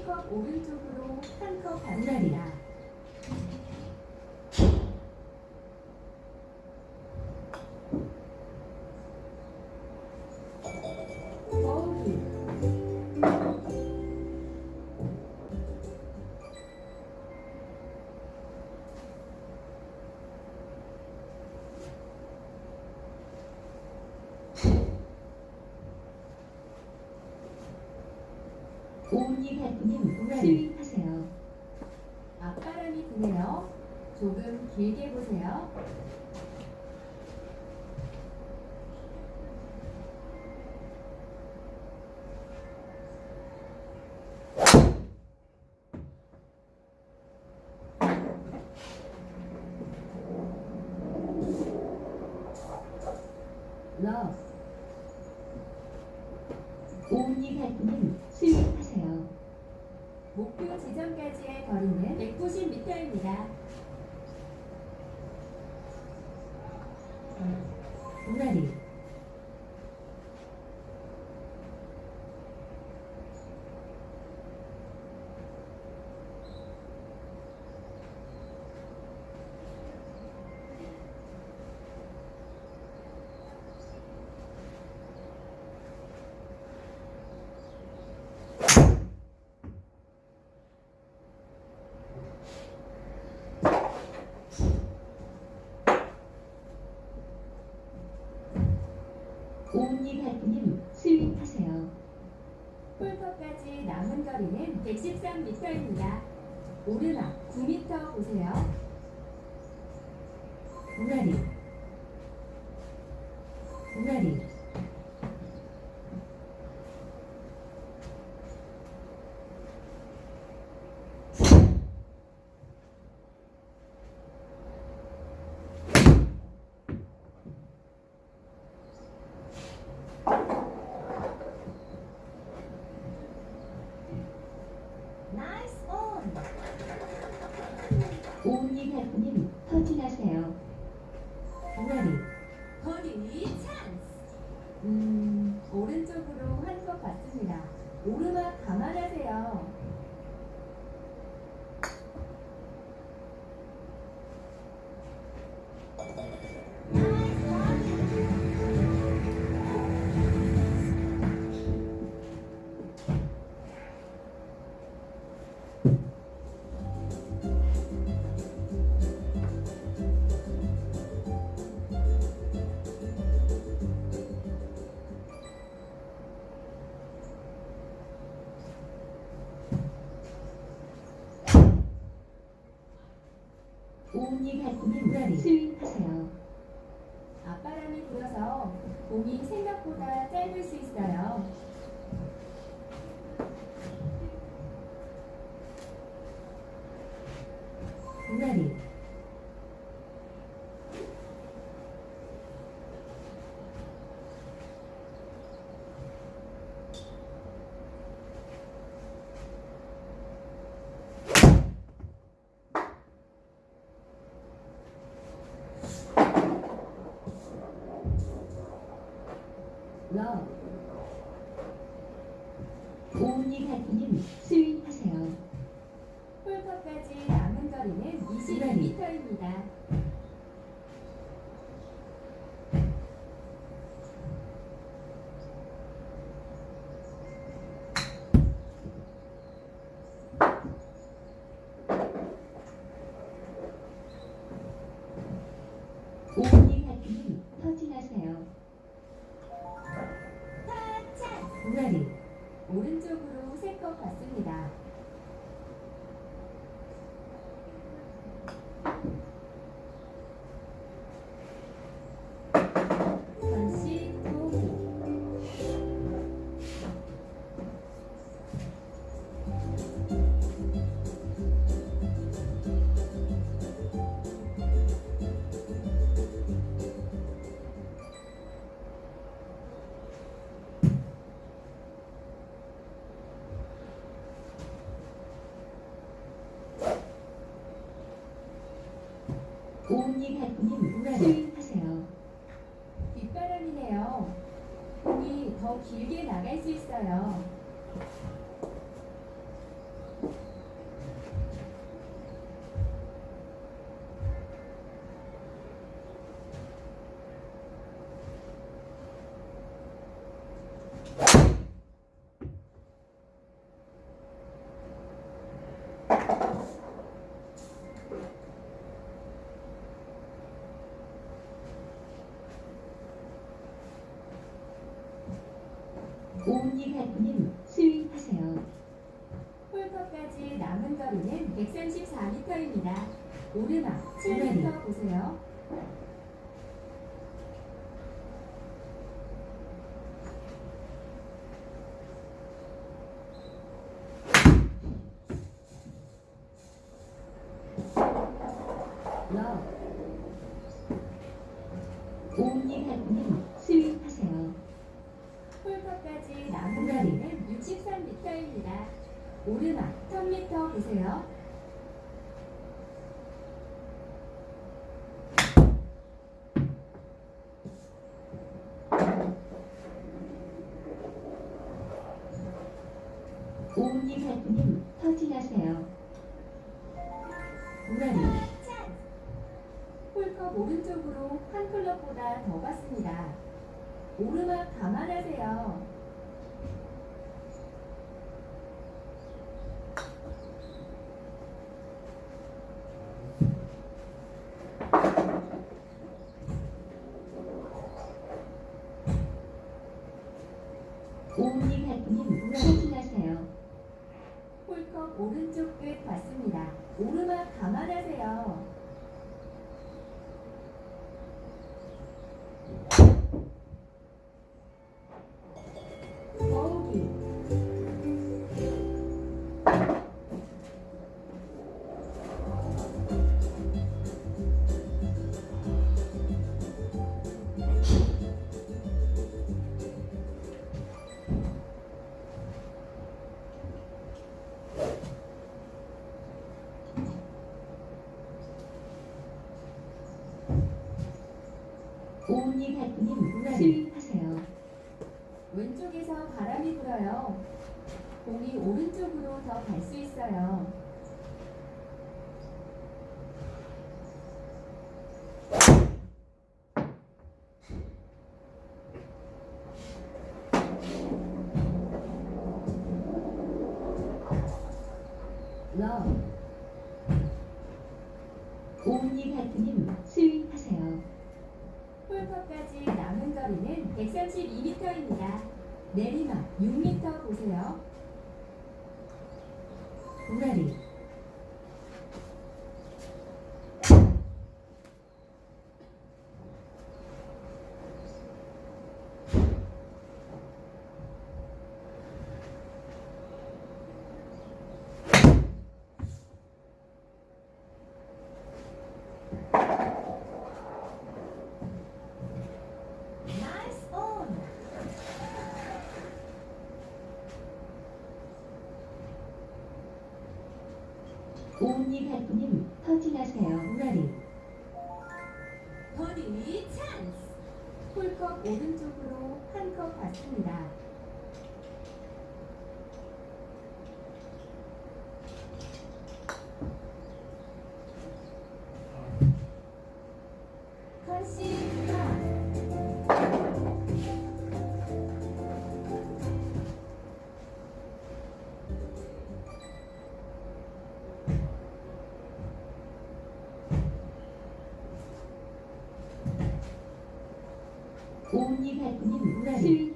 한컵 오른쪽으로 한컵 반날이라 바람이 부님 수입하세요. 앞바람이 부네요. 조금 길게 보세요. 예쁘신 미터입니다. 언니 달님 스윗하세요. 폴터까지 남은 거리는 113m입니다. 오르막 9m 보세요. 俺だ Ready. 오은희 가수님 스윙하세요. 뒷바람이네요. 공이 더 길게 나갈 수 있어요. 오은희 가수님 스윙하세요. 홀컵까지 남은 거리는 134m입니다. 오르막 7m 보세요. 가수님 63m입니다. 오르막 1000m 보세요. 오은희 가수님 터진하세요. 우라리 홀컵 오른쪽으로 한 클럽보다 더 갔습니다. 오르막 감안하세요. 가수님 스윙하세요. 왼쪽에서 바람이 불어요. 공이 오른쪽으로 더 갈 수 있어요. 러 오은희 가수님 스윙하세요. 홀컵까지 남은 거리는 132m입니다. 내리막 6m 보세요. 우라리 나이스 온! 오은희 가수님 터진하세요. 우라리 버디 찬스! 홀컵 오른쪽으로 한 컵 받습니다. 오은희 가수님 스윙하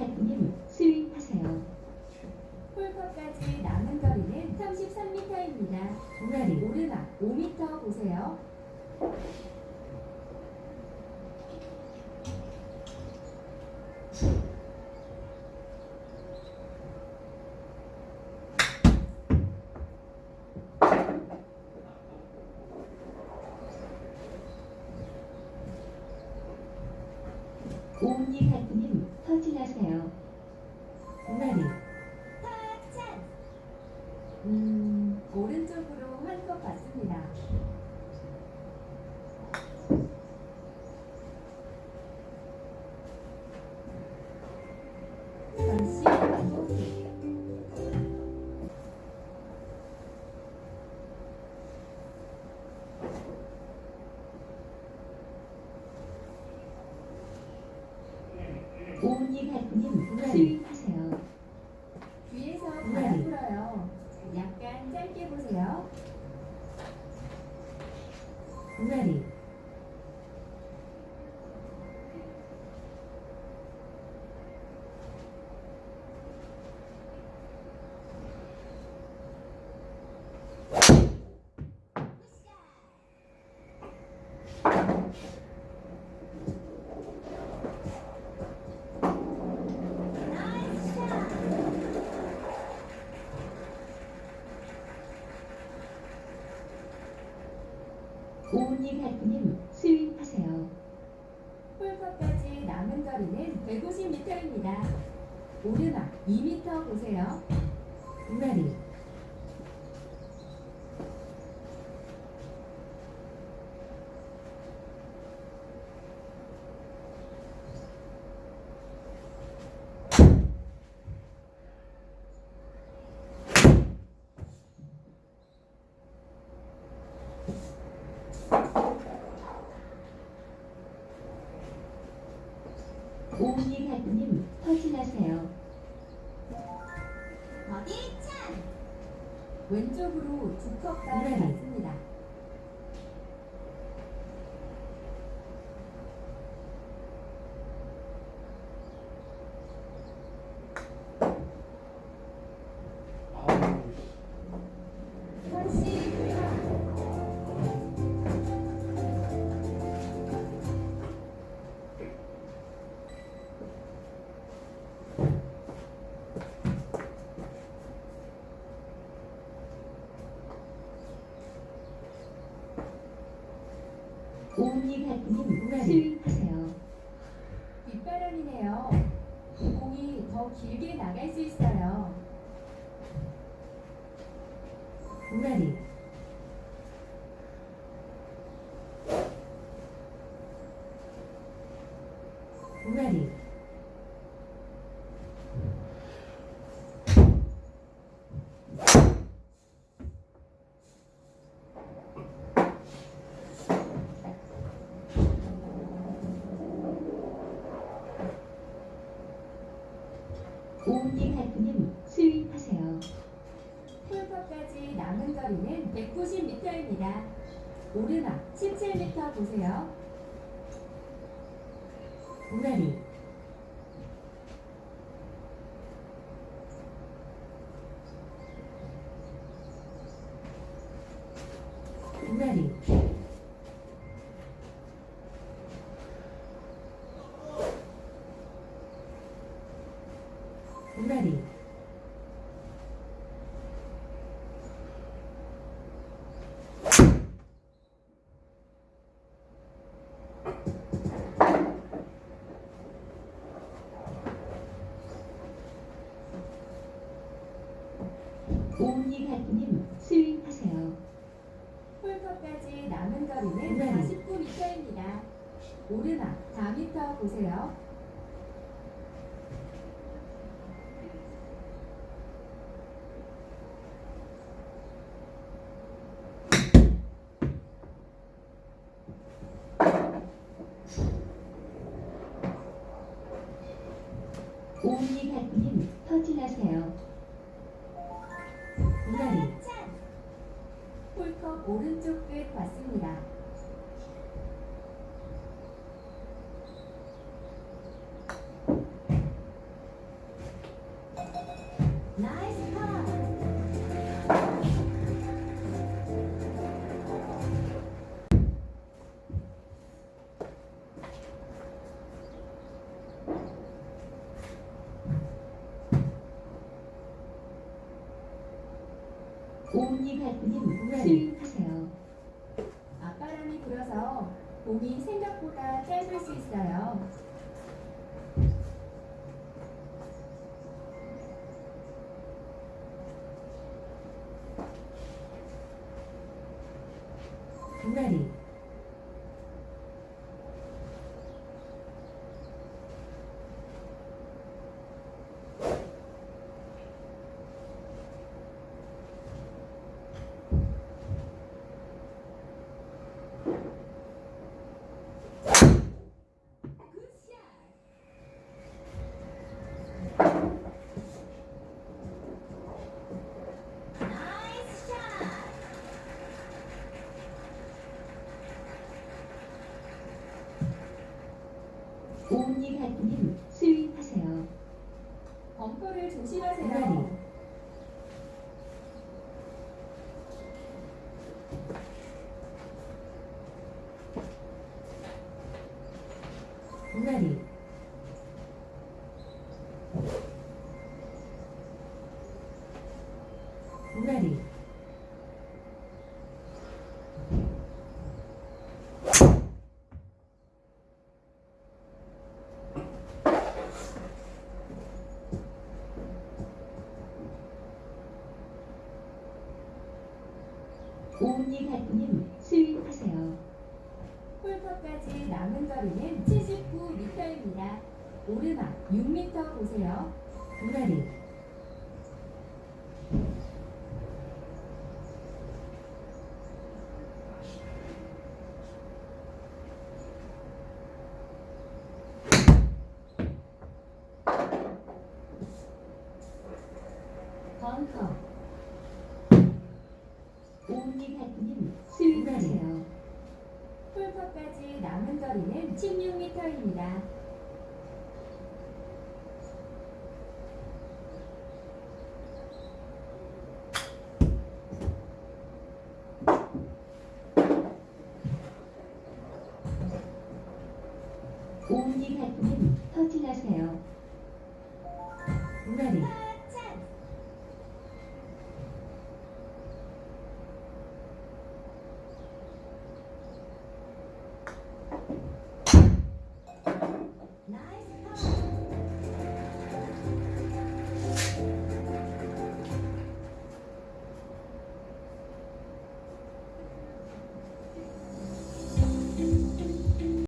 하프님 스윙하세요. 홀컵까지 남은 거리는 33m입니다. 우라리 오르막 5m 보세요. 오은이 하프님 터진하세요. 우라리 음, 오른쪽으로 한 것 같습니다. ready. 우라리 오은이 발표님 스윙하세요. 홀컵까지 남은 거리는 150m입니다. 오르막 2m 보세요. 우라리 오은이 발표님 터진하세요. 어디 찬? 왼쪽으로 두 컵까지 스윙하세요. 뒷바람이네요. 공이 더 길게 나갈 수 있어요. 우라리 오은이 발표님 스윙하세요. 홀컵까지 남은 거리는 190m입니다. 오르막 17m 보세요. 우라리 우라리 우라리 발표님 스윙하세요. 홀컵까지 남은 거리는 네. 49m입니다. 오르막 4m 보세요. 오니가님 스윙하세요. 앞바람이 불어서 공이 생각보다 짧을 수 있어요. Ready. 오니가님 스윙하세요. 벙커를 조심하세요. 오니가님 스윙하세요. 홀컵까지 남은 거리는 79m입니다. 오르막 6m 보세요. 벙커.